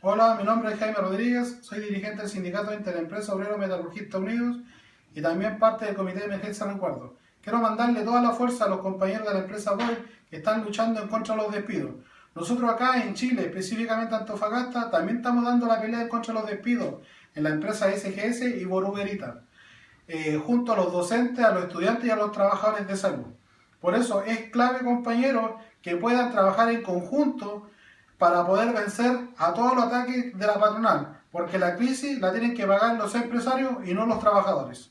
Hola, mi nombre es Jaime Rodríguez, soy dirigente del Sindicato Interempresa Obrero Metalurgista Unidos y también parte del Comité de Emergencia Recuerdo. Quiero mandarle toda la fuerza a los compañeros de la empresa Boy que están luchando en contra de los despidos. Nosotros acá en Chile, específicamente Antofagasta, también estamos dando la pelea en contra de los despidos en la empresa SGS y Boruguerita, eh, junto a los docentes, a los estudiantes y a los trabajadores de salud. Por eso es clave, compañeros, que puedan trabajar en conjunto para poder vencer a todos los ataques de la patronal, porque la crisis la tienen que pagar los empresarios y no los trabajadores.